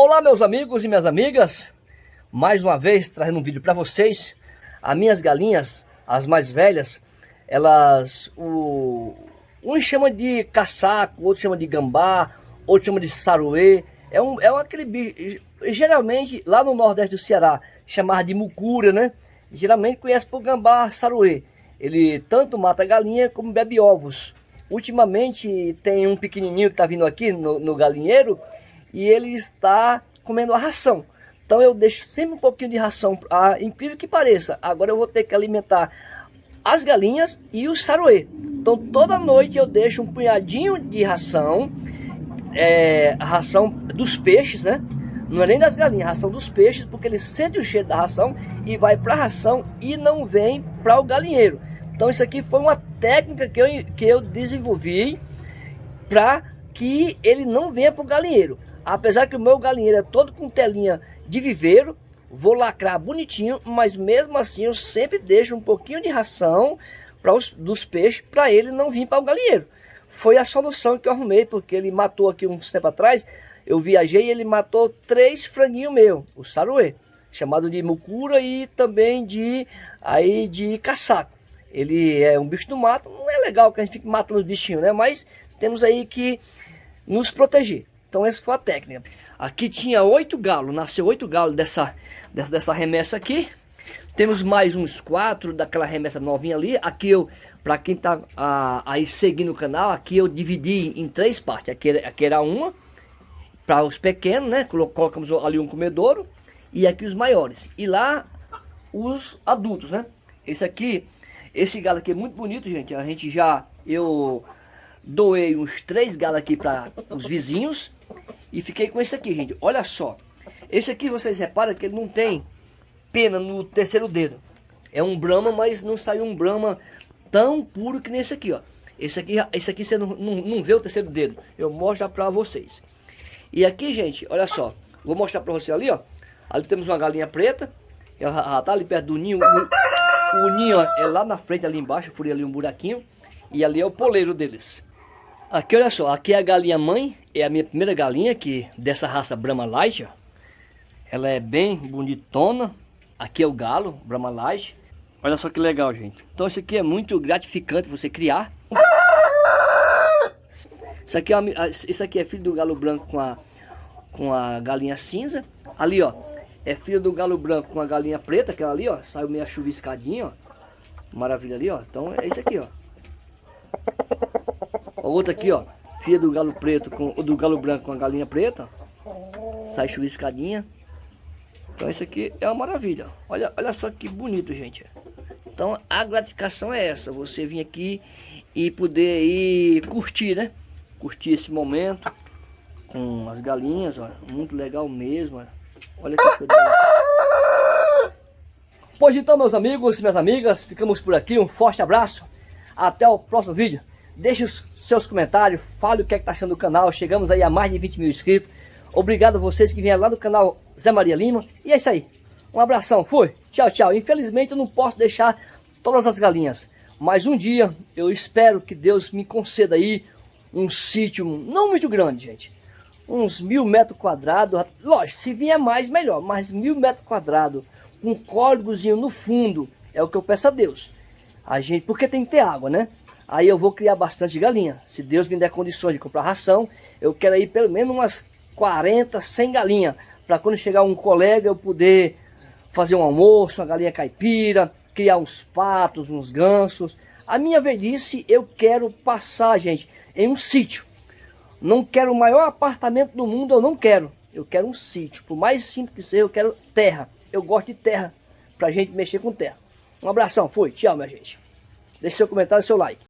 Olá meus amigos e minhas amigas, mais uma vez trazendo um vídeo para vocês. As minhas galinhas, as mais velhas, elas, o, um chama de caçaco, outro chama de gambá, outro chama de saruê. É, um, é aquele bicho, geralmente lá no nordeste do Ceará, chamado de mucura, né? Geralmente conhece por gambá saruê. Ele tanto mata galinha como bebe ovos. Ultimamente tem um pequenininho que está vindo aqui no, no galinheiro e ele está comendo a ração. Então eu deixo sempre um pouquinho de ração, ah, incrível que pareça. Agora eu vou ter que alimentar as galinhas e o saruê. Então toda noite eu deixo um punhadinho de ração, é, ração dos peixes, né? Não é nem das galinhas, ração dos peixes, porque ele sente o cheiro da ração e vai para a ração e não vem para o galinheiro. Então isso aqui foi uma técnica que eu, que eu desenvolvi para que ele não venha para o galinheiro. Apesar que o meu galinheiro é todo com telinha de viveiro, vou lacrar bonitinho, mas mesmo assim eu sempre deixo um pouquinho de ração para os dos peixes para ele não vir para o galinheiro. Foi a solução que eu arrumei, porque ele matou aqui uns tempo atrás, eu viajei e ele matou três franguinhos meu, o saruê, chamado de mucura e também de aí de caçaco. Ele é um bicho do mato, não é legal que a gente fique matando os bichinhos, né? Mas temos aí que nos proteger. Então essa foi a técnica. Aqui tinha oito galos, nasceu oito galos dessa, dessa, remessa aqui. Temos mais uns quatro daquela remessa novinha ali. Aqui eu, para quem tá ah, aí seguindo o canal, aqui eu dividi em três partes. Aqui, aqui era uma, para os pequenos, né? Colocamos ali um comedouro. E aqui os maiores. E lá os adultos, né? Esse aqui, esse galo aqui é muito bonito, gente. A gente já, eu doei uns três galos aqui para os vizinhos. E fiquei com esse aqui, gente. Olha só. Esse aqui, vocês reparam que ele não tem pena no terceiro dedo. É um Brahma, mas não saiu um Brahma tão puro que nesse aqui, ó. Esse aqui, esse aqui você não, não, não vê o terceiro dedo. Eu mostro para vocês. E aqui, gente, olha só. Vou mostrar para você ali, ó. Ali temos uma galinha preta. Ela, ela tá ali perto do ninho. O, o ninho ó, é lá na frente, ali embaixo. Furei ali um buraquinho. E ali é o poleiro deles. Aqui, olha só, aqui é a galinha mãe, é a minha primeira galinha que dessa raça Brahma Light, ó. Ela é bem bonitona. Aqui é o galo, Brahma Light. Olha só que legal, gente. Então isso aqui é muito gratificante você criar. Isso aqui é, isso aqui é filho do galo branco com a, com a galinha cinza. Ali, ó, é filho do galo branco com a galinha preta, aquela ali, ó. Saiu meio chuviscadinha, ó. Maravilha ali, ó. Então é isso aqui, ó. Outra aqui, ó. Filha do galo preto com do galo branco com a galinha preta. Sai chuviscadinha. Então isso aqui é uma maravilha. Olha, olha só que bonito, gente. Então a gratificação é essa. Você vir aqui e poder ir curtir, né? Curtir esse momento com as galinhas, ó. Muito legal mesmo. Olha que coisa. Pois então, meus amigos e minhas amigas, ficamos por aqui. Um forte abraço. Até o próximo vídeo. Deixe os seus comentários, fale o que é que tá achando do canal. Chegamos aí a mais de 20 mil inscritos. Obrigado a vocês que vieram lá do canal Zé Maria Lima. E é isso aí. Um abração, fui. Tchau, tchau. Infelizmente eu não posso deixar todas as galinhas. Mas um dia eu espero que Deus me conceda aí um sítio não muito grande, gente. Uns mil metros quadrados. Lógico, se vier mais, melhor. Mas mil metros quadrados, um córregozinho no fundo, é o que eu peço a Deus. A gente, porque tem que ter água, né? Aí eu vou criar bastante galinha. Se Deus me der condições de comprar ração, eu quero aí pelo menos umas 40, 100 galinhas. Para quando chegar um colega eu poder fazer um almoço, uma galinha caipira, criar uns patos, uns gansos. A minha velhice eu quero passar, gente, em um sítio. Não quero o maior apartamento do mundo, eu não quero. Eu quero um sítio. Por mais simples que seja, eu quero terra. Eu gosto de terra, pra gente mexer com terra. Um abração, fui, tchau minha gente. Deixe seu comentário e seu like.